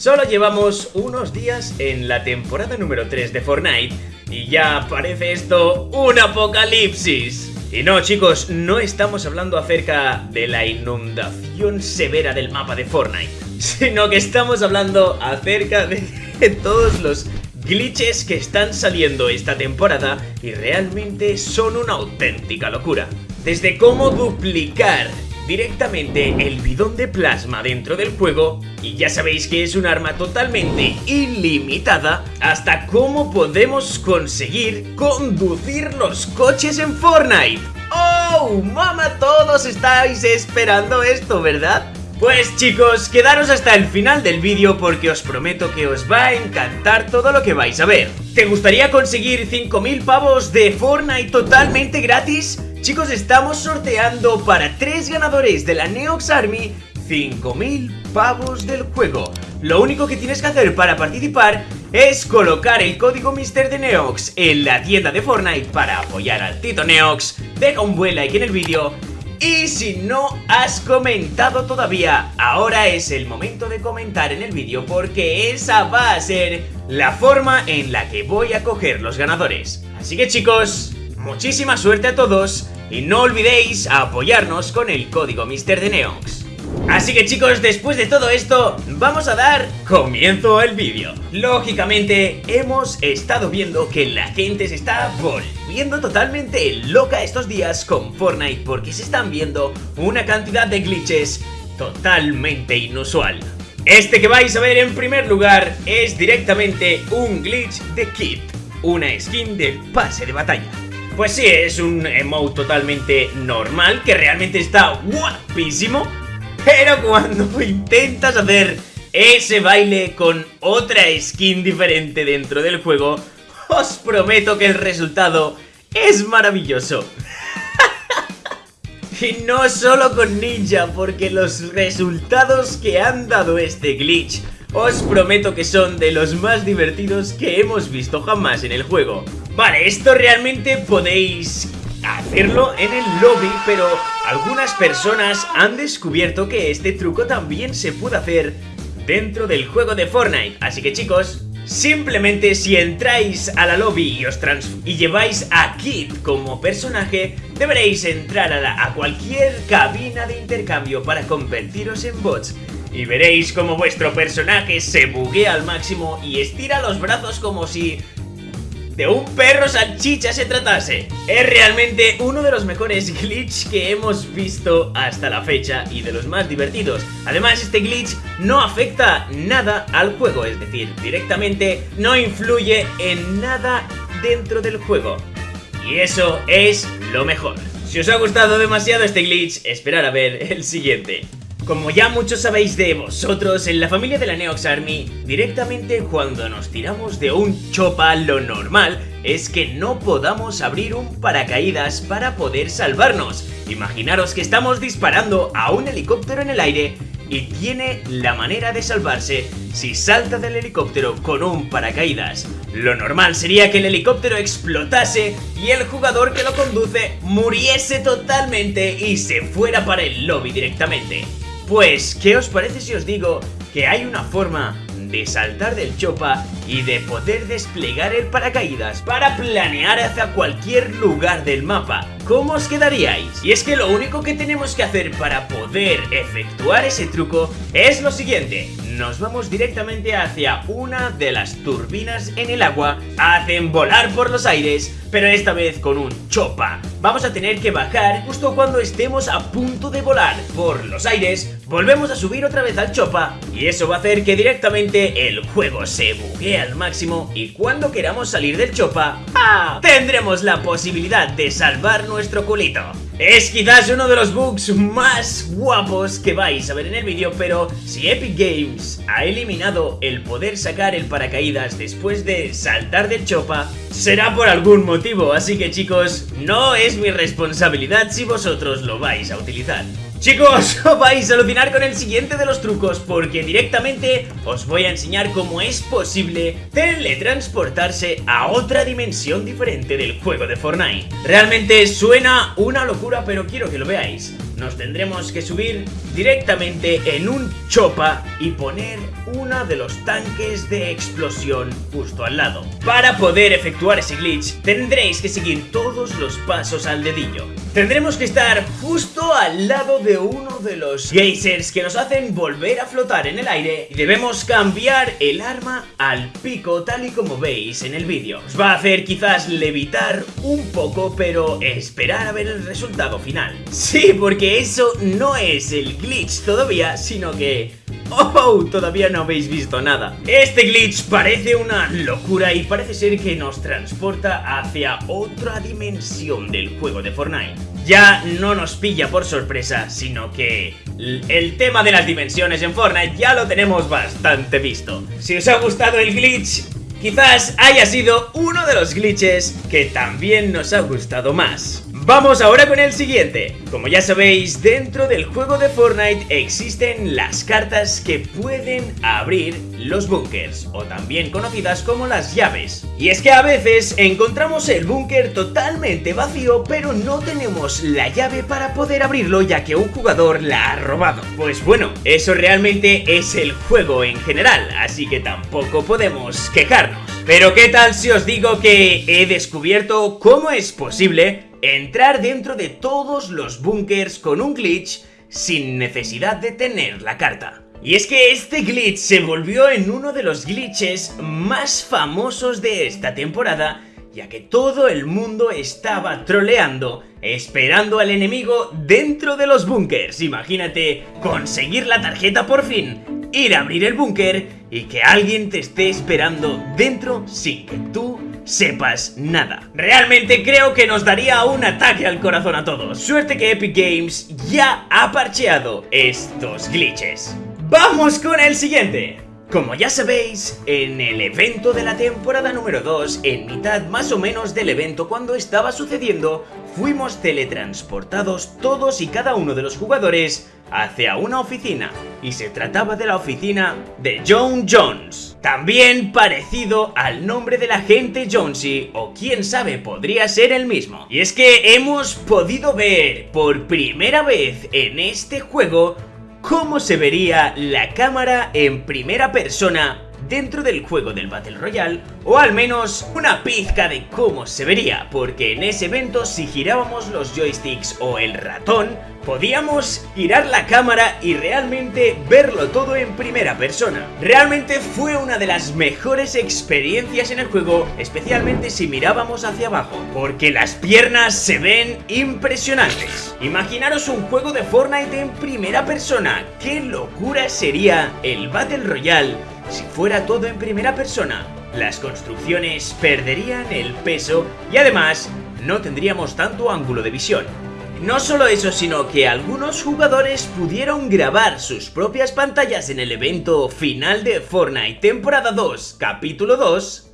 Solo llevamos unos días en la temporada número 3 de Fortnite y ya parece esto un apocalipsis. Y no chicos, no estamos hablando acerca de la inundación severa del mapa de Fortnite, sino que estamos hablando acerca de todos los glitches que están saliendo esta temporada y realmente son una auténtica locura. Desde cómo duplicar directamente el bidón de plasma dentro del juego y ya sabéis que es un arma totalmente ilimitada hasta cómo podemos conseguir conducir los coches en Fortnite. ¡Oh! ¡Mama! Todos estáis esperando esto, ¿verdad? Pues chicos, quedaros hasta el final del vídeo porque os prometo que os va a encantar todo lo que vais a ver. ¿Te gustaría conseguir 5000 pavos de Fortnite totalmente gratis? Chicos, estamos sorteando para 3 ganadores de la Neox Army 5000 pavos del juego. Lo único que tienes que hacer para participar es colocar el código Mister de Neox en la tienda de Fortnite para apoyar al Tito Neox. Deja un buen like en el vídeo y si no has comentado todavía, ahora es el momento de comentar en el vídeo porque esa va a ser la forma en la que voy a coger los ganadores. Así que chicos, muchísima suerte a todos y no olvidéis apoyarnos con el código Mister de Neox. Así que chicos, después de todo esto, vamos a dar comienzo al vídeo. Lógicamente, hemos estado viendo que la gente se está volviendo totalmente loca estos días con Fortnite porque se están viendo una cantidad de glitches totalmente inusual. Este que vais a ver en primer lugar es directamente un glitch de Kit, una skin de pase de batalla. Pues sí, es un emote totalmente normal que realmente está guapísimo pero cuando intentas hacer ese baile con otra skin diferente dentro del juego, os prometo que el resultado es maravilloso. y no solo con Ninja, porque los resultados que han dado este glitch os prometo que son de los más divertidos que hemos visto jamás en el juego. Vale, esto realmente podéis hacerlo en el lobby, pero algunas personas han descubierto que este truco también se puede hacer dentro del juego de Fortnite. Así que chicos, simplemente si entráis a la lobby y, os y lleváis a Kit como personaje, deberéis entrar a, a cualquier cabina de intercambio para convertiros en bots y veréis como vuestro personaje se buguea al máximo y estira los brazos como si de un perro salchicha se tratase. Es realmente uno de los mejores glitch que hemos visto hasta la fecha y de los más divertidos. Además, este glitch no afecta nada al juego, es decir, directamente no influye en nada dentro del juego. Y eso es lo mejor. Si os ha gustado demasiado este glitch, esperar a ver el siguiente. Como ya muchos sabéis de vosotros, en la familia de la Neox Army, directamente cuando nos tiramos de un chopa, lo normal es que no podamos abrir un paracaídas para poder salvarnos. Imaginaros que estamos disparando a un helicóptero en el aire y tiene la manera de salvarse si salta del helicóptero con un paracaídas. Lo normal sería que el helicóptero explotase y el jugador que lo conduce muriese totalmente y se fuera para el lobby directamente. Pues, ¿qué os parece si os digo que hay una forma de saltar del chopa y de poder desplegar el paracaídas para planear hacia cualquier lugar del mapa? ¿Cómo os quedaríais? Y es que lo único que tenemos que hacer para poder efectuar ese truco es lo siguiente nos vamos directamente hacia una de las turbinas en el agua, hacen volar por los aires, pero esta vez con un chopa. Vamos a tener que bajar justo cuando estemos a punto de volar por los aires, volvemos a subir otra vez al chopa y eso va a hacer que directamente el juego se buguee al máximo y cuando queramos salir del chopa, ¡ah! tendremos la posibilidad de salvar nuestro culito. Es quizás uno de los bugs más guapos que vais a ver en el vídeo, pero si Epic Games ha eliminado el poder sacar el paracaídas después de saltar del chopa, será por algún motivo, así que chicos, no es mi responsabilidad si vosotros lo vais a utilizar. Chicos, vais a alucinar con el siguiente de los trucos porque directamente os voy a enseñar cómo es posible teletransportarse a otra dimensión diferente del juego de Fortnite. Realmente suena una locura pero quiero que lo veáis. Nos tendremos que subir directamente en un chopa y poner uno de los tanques de explosión justo al lado. Para poder efectuar ese glitch tendréis que seguir todos los pasos al dedillo. Tendremos que estar justo al lado de uno de los geysers que nos hacen volver a flotar en el aire y debemos cambiar el arma al pico tal y como veis en el vídeo. Os va a hacer quizás levitar un poco pero esperar a ver el resultado final. Sí, porque eso no es el glitch todavía, sino que ¡Oh! Todavía no habéis visto nada. Este glitch parece una locura y parece ser que nos transporta hacia otra dimensión del juego de Fortnite. Ya no nos pilla por sorpresa, sino que el tema de las dimensiones en Fortnite ya lo tenemos bastante visto. Si os ha gustado el glitch, quizás haya sido uno de los glitches que también nos ha gustado más. Vamos ahora con el siguiente. Como ya sabéis, dentro del juego de Fortnite existen las cartas que pueden abrir los bunkers, o también conocidas como las llaves. Y es que a veces encontramos el búnker totalmente vacío, pero no tenemos la llave para poder abrirlo ya que un jugador la ha robado. Pues bueno, eso realmente es el juego en general, así que tampoco podemos quejarnos. Pero qué tal si os digo que he descubierto cómo es posible entrar dentro de todos los bunkers con un glitch sin necesidad de tener la carta. Y es que este glitch se volvió en uno de los glitches más famosos de esta temporada ya que todo el mundo estaba troleando, esperando al enemigo dentro de los bunkers. Imagínate conseguir la tarjeta por fin, ir a abrir el búnker y que alguien te esté esperando dentro sin que tú sepas nada. Realmente creo que nos daría un ataque al corazón a todos. Suerte que Epic Games ya ha parcheado estos glitches. ¡Vamos con el siguiente! Como ya sabéis, en el evento de la temporada número 2, en mitad más o menos del evento cuando estaba sucediendo, fuimos teletransportados todos y cada uno de los jugadores hacia una oficina, y se trataba de la oficina de John Jones. También parecido al nombre del agente Jonesy, o quién sabe, podría ser el mismo. Y es que hemos podido ver por primera vez en este juego cómo se vería la cámara en primera persona dentro del juego del Battle Royale, o al menos una pizca de cómo se vería, porque en ese evento si girábamos los joysticks o el ratón, podíamos girar la cámara y realmente verlo todo en primera persona. Realmente fue una de las mejores experiencias en el juego, especialmente si mirábamos hacia abajo, porque las piernas se ven impresionantes. Imaginaros un juego de Fortnite en primera persona, qué locura sería el Battle Royale si fuera todo en primera persona. Las construcciones perderían el peso y además no tendríamos tanto ángulo de visión. No solo eso, sino que algunos jugadores pudieron grabar sus propias pantallas en el evento final de Fortnite temporada 2, capítulo 2.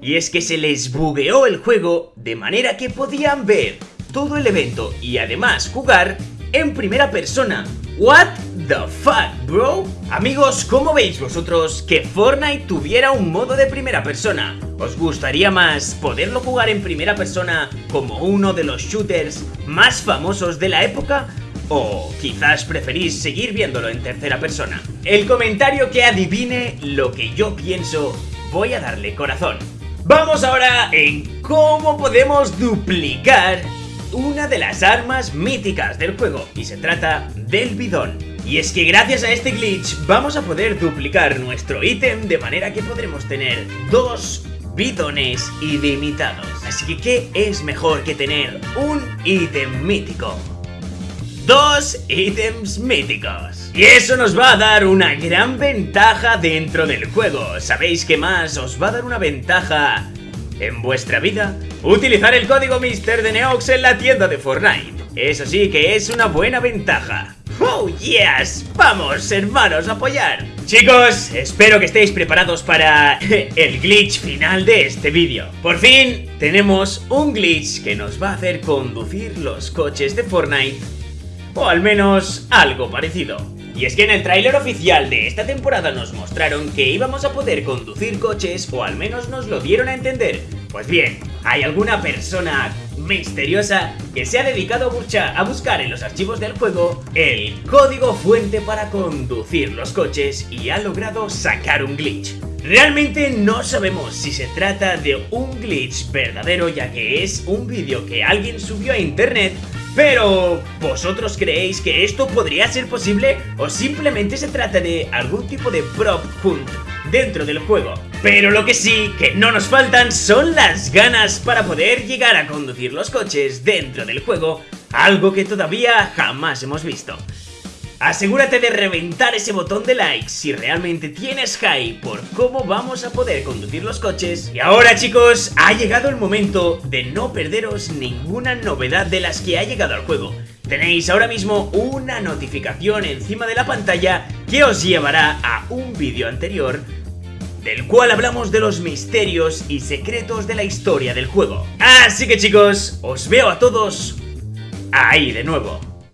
Y es que se les bugueó el juego de manera que podían ver todo el evento y además jugar en primera persona. What the fuck, bro? Amigos, ¿cómo veis vosotros que Fortnite tuviera un modo de primera persona? ¿Os gustaría más poderlo jugar en primera persona como uno de los shooters más famosos de la época? ¿O quizás preferís seguir viéndolo en tercera persona? El comentario que adivine lo que yo pienso, voy a darle corazón. Vamos ahora en cómo podemos duplicar una de las armas míticas del juego y se trata del bidón. Y es que gracias a este glitch vamos a poder duplicar nuestro ítem de manera que podremos tener dos bidones ilimitados. Así que ¿qué es mejor que tener un ítem mítico? Dos ítems míticos. Y eso nos va a dar una gran ventaja dentro del juego. ¿Sabéis qué más os va a dar una ventaja en vuestra vida? Utilizar el código Mister de Neox en la tienda de Fortnite. Eso sí que es una buena ventaja. ¡Oh, yes! ¡Vamos, hermanos, a apoyar! Chicos, espero que estéis preparados para el glitch final de este vídeo. Por fin, tenemos un glitch que nos va a hacer conducir los coches de Fortnite. O al menos algo parecido. Y es que en el tráiler oficial de esta temporada nos mostraron que íbamos a poder conducir coches o al menos nos lo dieron a entender. Pues bien, hay alguna persona misteriosa que se ha dedicado a buscar en los archivos del juego el código fuente para conducir los coches y ha logrado sacar un glitch. Realmente no sabemos si se trata de un glitch verdadero ya que es un vídeo que alguien subió a internet pero, ¿vosotros creéis que esto podría ser posible o simplemente se trata de algún tipo de prop hunt dentro del juego? Pero lo que sí que no nos faltan son las ganas para poder llegar a conducir los coches dentro del juego, algo que todavía jamás hemos visto. Asegúrate de reventar ese botón de like si realmente tienes high por cómo vamos a poder conducir los coches. Y ahora chicos, ha llegado el momento de no perderos ninguna novedad de las que ha llegado al juego. Tenéis ahora mismo una notificación encima de la pantalla que os llevará a un vídeo anterior del cual hablamos de los misterios y secretos de la historia del juego. Así que chicos, os veo a todos ahí de nuevo.